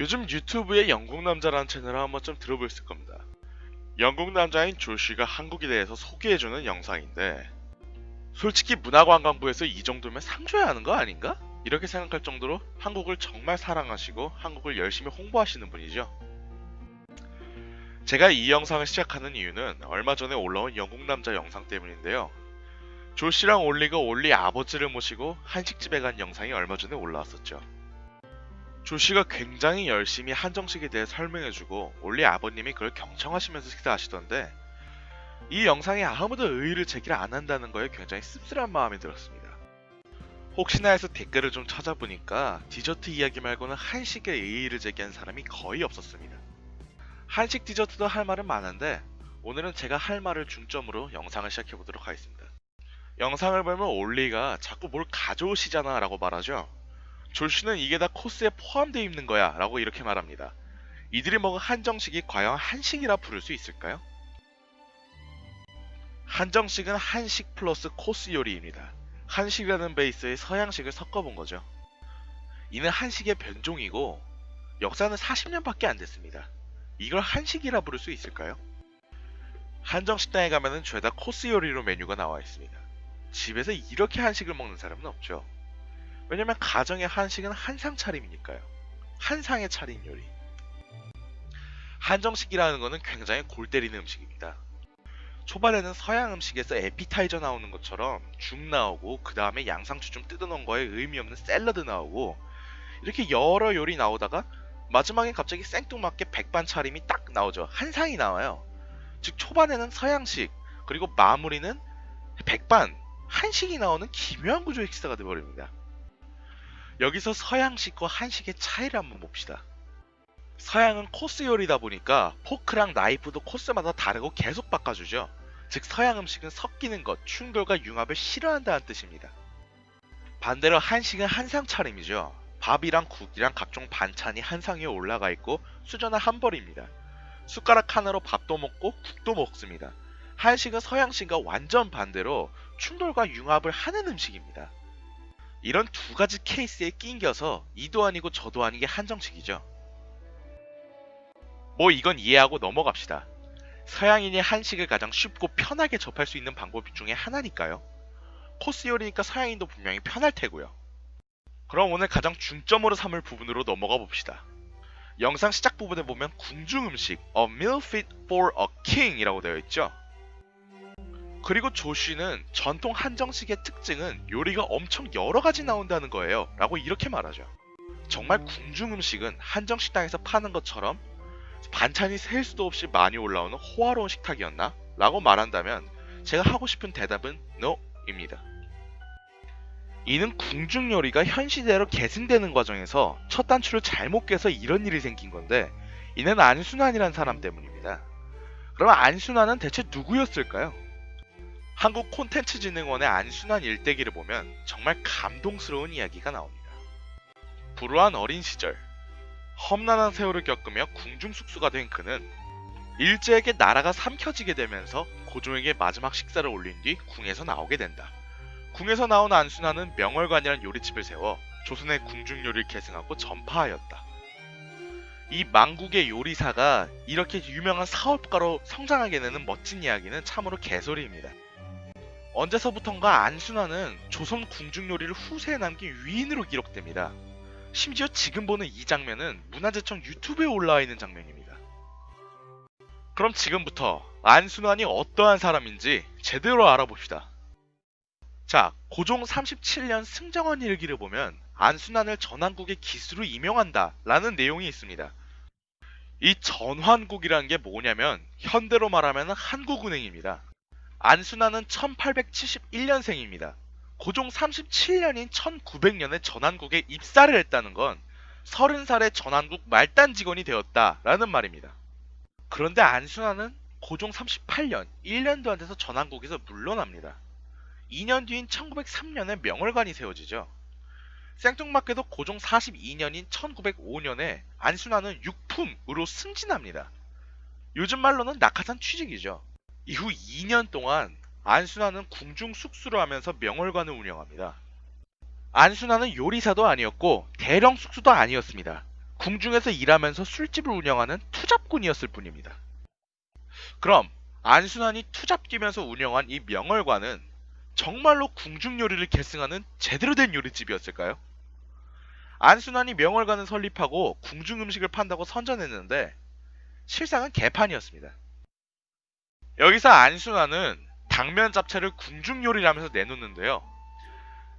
요즘 유튜브에 영국 남자라는 채널을 한번 좀 들어보셨을 겁니다. 영국 남자인 조쉬가 한국에 대해서 소개해주는 영상인데 솔직히 문화관광부에서 이 정도면 상 줘야 하는 거 아닌가? 이렇게 생각할 정도로 한국을 정말 사랑하시고 한국을 열심히 홍보하시는 분이죠. 제가 이 영상을 시작하는 이유는 얼마 전에 올라온 영국 남자 영상 때문인데요. 조씨랑 올리가 올리 아버지를 모시고 한식집에 간 영상이 얼마 전에 올라왔었죠. 조씨가 굉장히 열심히 한정식에 대해 설명해주고 올리 아버님이 그걸 경청하시면서 식사하시던데 이 영상에 아무도 의의를 제기를 안 한다는 거에 굉장히 씁쓸한 마음이 들었습니다. 혹시나 해서 댓글을 좀 찾아보니까 디저트 이야기 말고는 한식에 의의를 제기한 사람이 거의 없었습니다. 한식 디저트도 할 말은 많은데 오늘은 제가 할 말을 중점으로 영상을 시작해 보도록 하겠습니다. 영상을 보면 올리가 자꾸 뭘 가져오시잖아 라고 말하죠. 졸씨는 이게 다 코스에 포함되어 있는 거야 라고 이렇게 말합니다. 이들이 먹은 한정식이 과연 한식이라 부를 수 있을까요? 한정식은 한식 플러스 코스 요리입니다. 한식이라는 베이스에 서양식을 섞어본 거죠. 이는 한식의 변종이고 역사는 40년밖에 안 됐습니다. 이걸 한식이라 부를 수 있을까요? 한정식당에 가면은 죄다 코스 요리로 메뉴가 나와 있습니다. 집에서 이렇게 한식을 먹는 사람은 없죠. 왜냐면 가정의 한식은 한상 차림이니까요. 한상의 차린 요리. 한정식이라는 것은 굉장히 골 때리는 음식입니다. 초반에는 서양 음식에서 에피타이저 나오는 것처럼 죽 나오고 그 다음에 양상추 좀 뜯어놓은 거에 의미 없는 샐러드 나오고 이렇게 여러 요리 나오다가 마지막에 갑자기 생뚱맞게 백반 차림이 딱 나오죠. 한상이 나와요. 즉 초반에는 서양식 그리고 마무리는 백반 한식이 나오는 기묘한 구조의 식사가 되어버립니다. 여기서 서양식과 한식의 차이를 한번 봅시다. 서양은 코스 요리다 보니까 포크랑 나이프도 코스마다 다르고 계속 바꿔주죠. 즉 서양 음식은 섞이는 것, 충돌과 융합을 싫어한다는 뜻입니다. 반대로 한식은 한상 차림이죠. 밥이랑 국이랑 각종 반찬이 한상 위에 올라가 있고 수저는 한 벌입니다. 숟가락 하나로 밥도 먹고 국도 먹습니다. 한식은 서양식과 완전 반대로 충돌과 융합을 하는 음식입니다. 이런 두 가지 케이스에 낑겨서 이도 아니고 저도 아니게 한정식이죠. 뭐 이건 이해하고 넘어갑시다. 서양인이 한식을 가장 쉽고 편하게 접할 수 있는 방법 중에 하나니까요. 코스 요리니까 서양인도 분명히 편할 테고요. 그럼 오늘 가장 중점으로 삼을 부분으로 넘어가 봅시다. 영상 시작 부분에 보면 궁중 음식 A meal fit for a king 이라고 되어 있죠. 그리고 조쉬는 전통 한정식의 특징은 요리가 엄청 여러 가지 나온다는 거예요. 라고 이렇게 말하죠. 정말 궁중 음식은 한정식당에서 파는 것처럼 반찬이 셀 수도 없이 많이 올라오는 호화로운 식탁이었나? 라고 말한다면 제가 하고 싶은 대답은 NO입니다. 이는 궁중 요리가 현 시대로 계승되는 과정에서 첫 단추를 잘못 깨서 이런 일이 생긴 건데 이는 안순환이란 사람 때문입니다. 그럼 안순환은 대체 누구였을까요? 한국 콘텐츠진흥원의 안순환 일대기를 보면 정말 감동스러운 이야기가 나옵니다. 불우한 어린 시절, 험난한 세월을 겪으며 궁중숙수가 된 그는 일제에게 나라가 삼켜지게 되면서 고종에게 마지막 식사를 올린 뒤 궁에서 나오게 된다. 궁에서 나온 안순환은 명월관이라는 요리집을 세워 조선의 궁중요리를 계승하고 전파하였다. 이 망국의 요리사가 이렇게 유명한 사업가로 성장하게 되는 멋진 이야기는 참으로 개소리입니다. 언제서부턴가 안순환은 조선 궁중요리를 후세에 남긴 위인으로 기록됩니다. 심지어 지금 보는 이 장면은 문화재청 유튜브에 올라와 있는 장면입니다. 그럼 지금부터 안순환이 어떠한 사람인지 제대로 알아봅시다. 자, 고종 37년 승정원 일기를 보면 안순환을 전환국의 기수로 임명한다 라는 내용이 있습니다. 이 전환국이라는 게 뭐냐면 현대로 말하면 한국은행입니다. 안순환은 1871년생입니다. 고종 37년인 1900년에 전환국에 입사를 했다는 건 30살에 전환국 말단 직원이 되었다라는 말입니다. 그런데 안순환은 고종 38년 1년도 안 돼서 전환국에서 물러납니다. 2년 뒤인 1903년에 명월관이 세워지죠. 생뚱맞게도 고종 42년인 1905년에 안순환은 육품으로 승진합니다. 요즘 말로는 낙하산 취직이죠. 이후 2년 동안 안순환은 궁중 숙수를 하면서 명월관을 운영합니다. 안순환은 요리사도 아니었고 대령 숙수도 아니었습니다. 궁중에서 일하면서 술집을 운영하는 투잡꾼이었을 뿐입니다. 그럼 안순환이 투잡끼면서 운영한 이 명월관은 정말로 궁중 요리를 계승하는 제대로 된 요리집이었을까요? 안순환이 명월관을 설립하고 궁중 음식을 판다고 선전했는데 실상은 개판이었습니다. 여기서 안순환은 당면 잡채를 궁중 요리라면서 내놓는데요.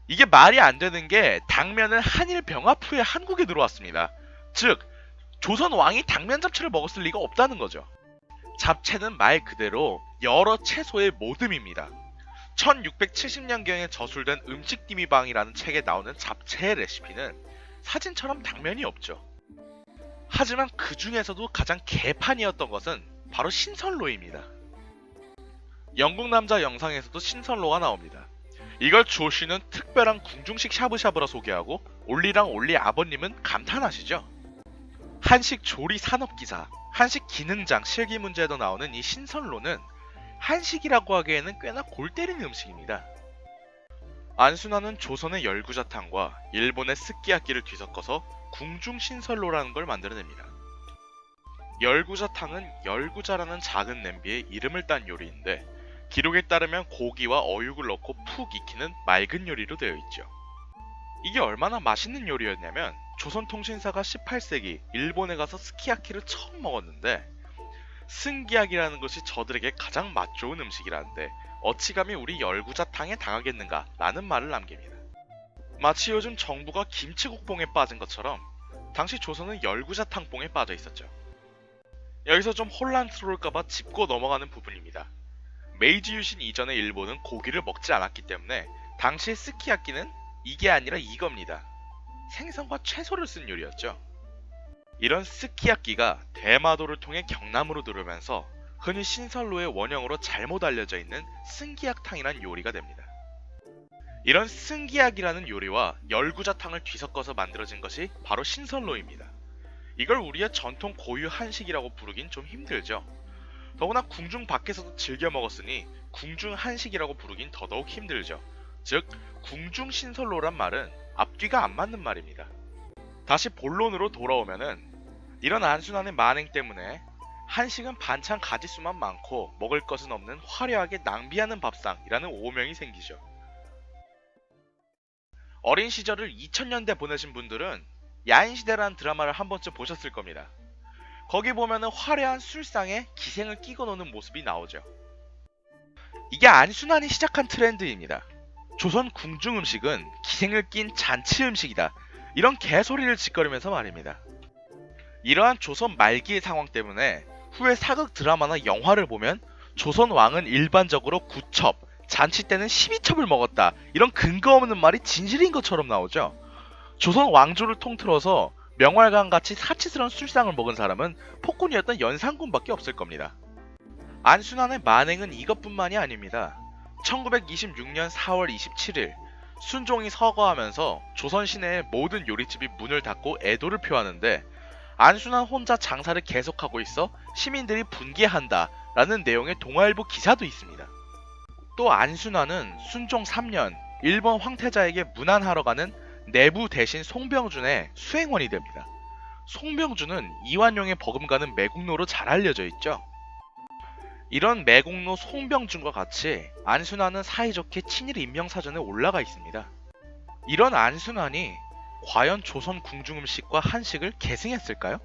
이게 말이 안 되는 게 당면은 한일 병합 후에 한국에 들어왔습니다. 즉 조선 왕이 당면 잡채를 먹었을 리가 없다는 거죠. 잡채는 말 그대로 여러 채소의 모듬입니다. 1670년경에 저술된 음식디미방이라는 책에 나오는 잡채의 레시피는 사진처럼 당면이 없죠. 하지만 그 중에서도 가장 개판이었던 것은 바로 신선로입니다. 영국 남자 영상에서도 신선로가 나옵니다. 이걸 조씨는 특별한 궁중식 샤브샤브라 소개하고 올리랑 올리 아버님은 감탄하시죠. 한식 조리 산업기사, 한식 기능장 실기 문제에도 나오는 이 신선로는 한식이라고 하기에는 꽤나 골 때리는 음식입니다. 안순환은 조선의 열구자탕과 일본의 스키야키를 뒤섞어서 궁중신선로라는 걸 만들어냅니다. 열구자탕은 열구자라는 작은 냄비에 이름을 딴 요리인데 기록에 따르면 고기와 어육을 넣고 푹 익히는 맑은 요리로 되어 있죠. 이게 얼마나 맛있는 요리였냐면 조선통신사가 18세기 일본에 가서 스키야키를 처음 먹었는데 승기약이라는 것이 저들에게 가장 맛 좋은 음식이라는데 어찌감히 우리 열구자탕에 당하겠는가 라는 말을 남깁니다. 마치 요즘 정부가 김치국뽕에 빠진 것처럼 당시 조선은 열구자탕뽕에 빠져 있었죠. 여기서 좀 혼란스러울까봐 짚고 넘어가는 부분입니다. 메이지 유신 이전의 일본은 고기를 먹지 않았기 때문에 당시의 스키야키는 이게 아니라 이겁니다. 생선과 채소를 쓴 요리였죠. 이런 스키야키가 대마도를 통해 경남으로 들어오면서 흔히 신선로의 원형으로 잘못 알려져 있는 승기약탕이란 요리가 됩니다. 이런 승기약이라는 요리와 열구자탕을 뒤섞어서 만들어진 것이 바로 신선로입니다. 이걸 우리의 전통 고유 한식이라고 부르긴 좀 힘들죠. 더구나 궁중 밖에서도 즐겨 먹었으니 궁중 한식이라고 부르긴 더더욱 힘들죠. 즉 궁중 신선로란 말은 앞뒤가 안 맞는 말입니다. 다시 본론으로 돌아오면은 이런 안순환의 만행 때문에 한식은 반찬 가지수만 많고 먹을 것은 없는 화려하게 낭비하는 밥상이라는 오명이 생기죠. 어린 시절을 2000년대 보내신 분들은 야인시대라는 드라마를 한 번쯤 보셨을 겁니다. 거기 보면은 화려한 술상에 기생을 끼고 노는 모습이 나오죠. 이게 안순환이 시작한 트렌드입니다. 조선 궁중 음식은 기생을 낀 잔치 음식이다. 이런 개소리를 짓거리면서 말입니다. 이러한 조선 말기의 상황 때문에 후에 사극 드라마나 영화를 보면 조선 왕은 일반적으로 9첩, 잔치 때는 12첩을 먹었다. 이런 근거 없는 말이 진실인 것처럼 나오죠. 조선 왕조를 통틀어서 명활관 같이 사치스러운 술상을 먹은 사람은 폭군이었던 연산군밖에 없을 겁니다. 안순환의 만행은 이것뿐만이 아닙니다. 1926년 4월 27일 순종이 서거하면서 조선 시내의 모든 요리집이 문을 닫고 애도를 표하는데 안순환 혼자 장사를 계속하고 있어 시민들이 분개한다 라는 내용의 동아일보 기사도 있습니다. 또 안순환은 순종 3년 일본 황태자에게 문안하러 가는 내부 대신 송병준의 수행원이 됩니다. 송병준은 이완용의 버금가는 매국노로 잘 알려져 있죠. 이런 매국노 송병준과 같이 안순환은 사이좋게 친일 임명사전에 올라가 있습니다. 이런 안순환이 과연 조선 궁중음식과 한식을 계승했을까요?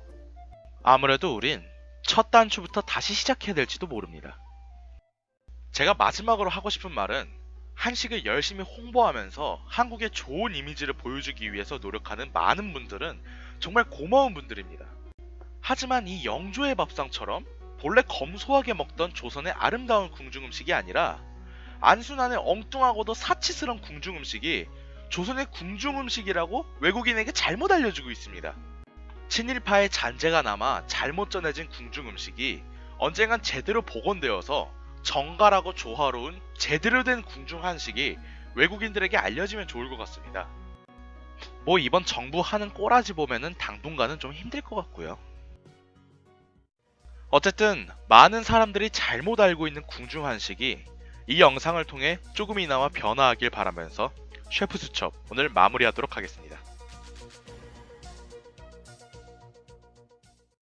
아무래도 우린 첫 단추부터 다시 시작해야 될지도 모릅니다. 제가 마지막으로 하고 싶은 말은 한식을 열심히 홍보하면서 한국의 좋은 이미지를 보여주기 위해서 노력하는 많은 분들은 정말 고마운 분들입니다. 하지만 이 영조의 밥상처럼 본래 검소하게 먹던 조선의 아름다운 궁중 음식이 아니라 안순환의 엉뚱하고도 사치스러운 궁중 음식이 조선의 궁중 음식이라고 외국인에게 잘못 알려주고 있습니다. 친일파의 잔재가 남아 잘못 전해진 궁중 음식이 언젠간 제대로 복원되어서 정갈하고 조화로운 제대로 된 궁중 한식이 외국인들에게 알려지면 좋을 것 같습니다. 뭐 이번 정부 하는 꼬라지 보면은 당분간은 좀 힘들 것 같고요. 어쨌든 많은 사람들이 잘못 알고 있는 궁중 한식이 이 영상을 통해 조금이나마 변화하길 바라면서 셰프 수첩 오늘 마무리하도록 하겠습니다.